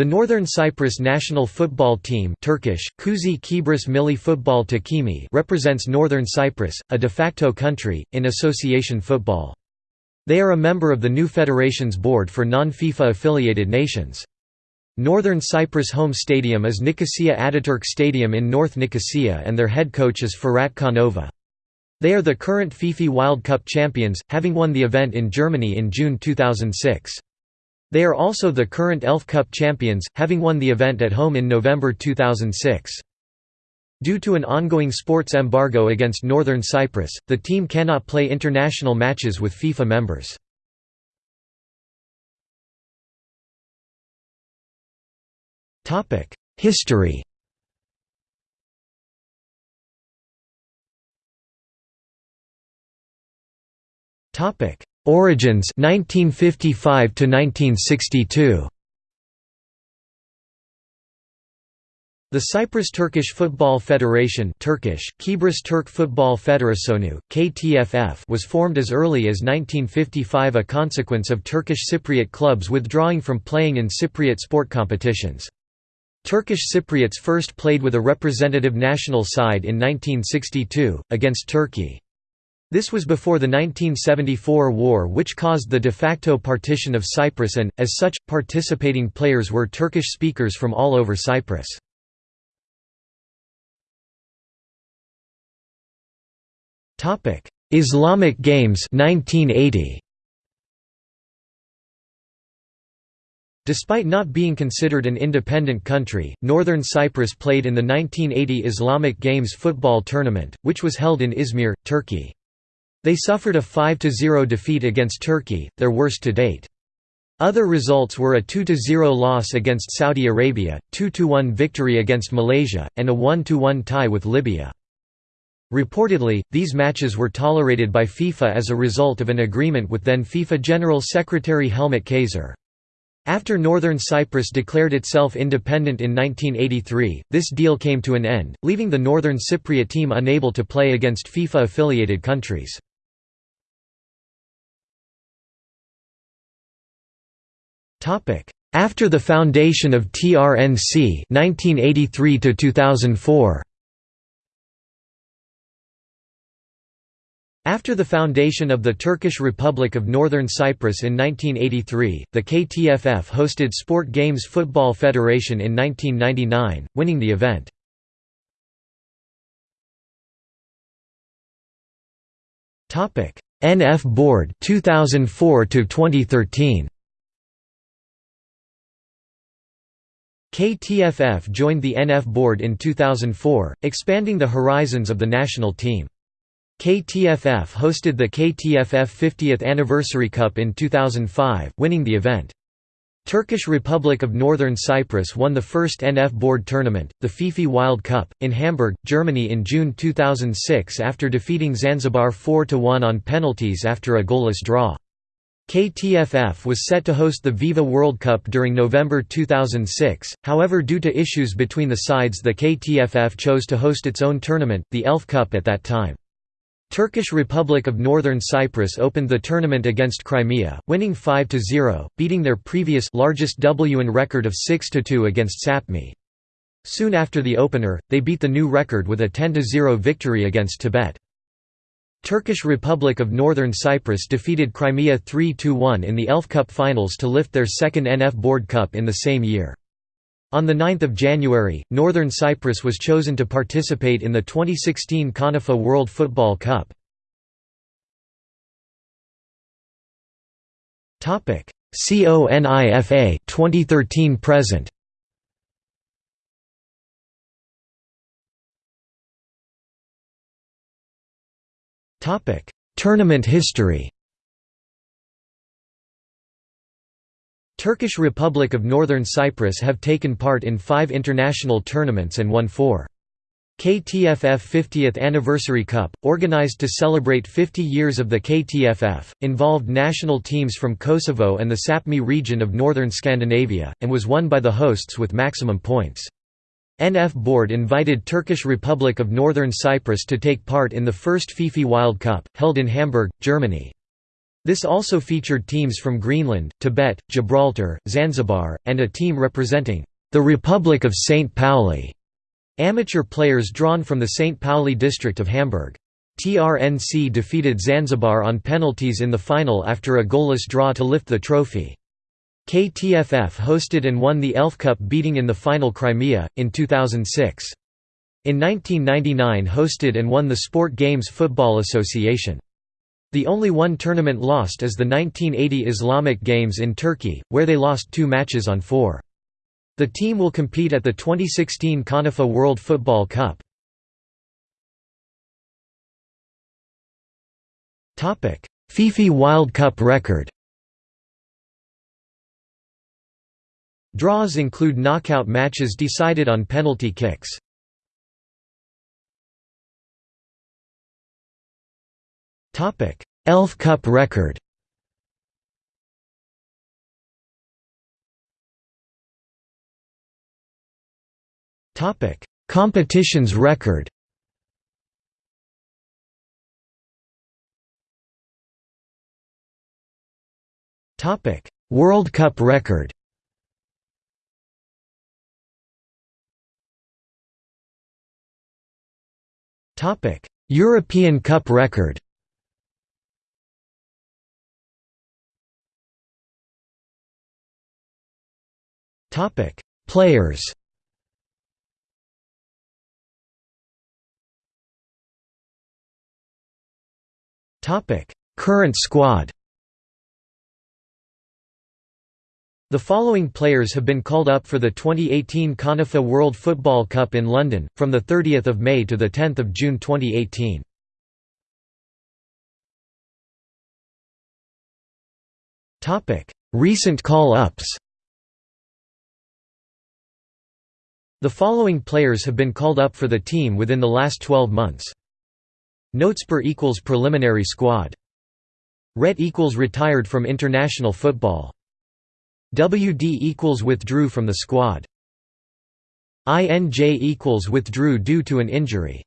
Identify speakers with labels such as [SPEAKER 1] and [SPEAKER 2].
[SPEAKER 1] The Northern Cyprus national football team Turkish, Kuzi Kibris Milli Futbol Takimi represents Northern Cyprus, a de facto country, in association football. They are a member of the new Federations Board for non-FIFA affiliated nations. Northern Cyprus home stadium is Nicosia Ataturk Stadium in North Nicosia and their head coach is Firat Canova. They are the current FIFA Wild Cup champions, having won the event in Germany in June 2006. They are also the current ELF Cup champions, having won the event at home in November 2006. Due to an ongoing sports embargo against Northern Cyprus, the team cannot play international matches with FIFA members. History Topic: Origins 1955 to 1962. The Cyprus Turkish Football Federation Turkish, Kibris Turk Futbol Federasyonu, KTFF was formed as early as 1955 a consequence of Turkish Cypriot clubs withdrawing from playing in Cypriot sport competitions. Turkish Cypriots first played with a representative national side in 1962, against Turkey. This was before the 1974 war which caused the de facto partition of Cyprus and, as such, participating players were Turkish speakers from all over Cyprus. Islamic Games 1980. Despite not being considered an independent country, Northern Cyprus played in the 1980 Islamic Games football tournament, which was held in Izmir, Turkey. They suffered a 5–0 defeat against Turkey, their worst to date. Other results were a 2–0 loss against Saudi Arabia, 2–1 victory against Malaysia, and a 1–1 tie with Libya. Reportedly, these matches were tolerated by FIFA as a result of an agreement with then FIFA General Secretary Helmut Käser. After Northern Cyprus declared itself independent in 1983, this deal came to an end, leaving the Northern Cypriot team unable to play against FIFA-affiliated countries. After the foundation of TRNC 1983 to 2004 After the foundation of the Turkish Republic of Northern Cyprus in 1983, the KTFF hosted Sport Games Football Federation in 1999, winning the event. NF Board 2004 to 2013 KTFF joined the NF board in 2004, expanding the horizons of the national team. KTFF hosted the KTFF 50th Anniversary Cup in 2005, winning the event. Turkish Republic of Northern Cyprus won the first NF board tournament, the FIFA Wild Cup, in Hamburg, Germany in June 2006 after defeating Zanzibar 4–1 on penalties after a goalless draw. KTFF was set to host the Viva World Cup during November 2006, however due to issues between the sides the KTFF chose to host its own tournament, the ELF Cup at that time. Turkish Republic of Northern Cyprus opened the tournament against Crimea, winning 5–0, beating their previous largest WN record of 6–2 against Sapmi. Soon after the opener, they beat the new record with a 10–0 victory against Tibet. Turkish Republic of Northern Cyprus defeated Crimea 3–1 in the ELF Cup finals to lift their second NF Board Cup in the same year. On 9 January, Northern Cyprus was chosen to participate in the 2016 CONIFA World Football Cup. CONIFA 2013 present Topic: Tournament history. Turkish Republic of Northern Cyprus have taken part in 5 international tournaments and won 4. KTFF 50th Anniversary Cup, organized to celebrate 50 years of the KTFF, involved national teams from Kosovo and the Sapmi region of northern Scandinavia, and was won by the hosts with maximum points. NF Board invited Turkish Republic of Northern Cyprus to take part in the first FIFA Wild Cup, held in Hamburg, Germany. This also featured teams from Greenland, Tibet, Gibraltar, Zanzibar, and a team representing the Republic of St. Pauli, amateur players drawn from the St. Pauli district of Hamburg. TRNC defeated Zanzibar on penalties in the final after a goalless draw to lift the trophy. KTFF hosted and won the Elf Cup beating in the final Crimea, in 2006. In 1999 hosted and won the Sport Games Football Association. The only one tournament lost is the 1980 Islamic Games in Turkey, where they lost two matches on four. The team will compete at the 2016 CONIFA World Football Cup. FIFA Wild Cup record Draws include knockout matches decided on penalty kicks. Elf Cup record Competitions record Topic: World Cup record. European Cup record. Topic: Players. Topic: Current squad. The following players have been called up for the 2018 CONIFA World Football Cup in London, from 30 May to 10 June 2018. Recent call-ups The following players have been called up for the team within the last 12 months. Notesper equals preliminary squad. Ret equals retired from international football. WD equals withdrew from the squad. INJ equals withdrew due to an injury.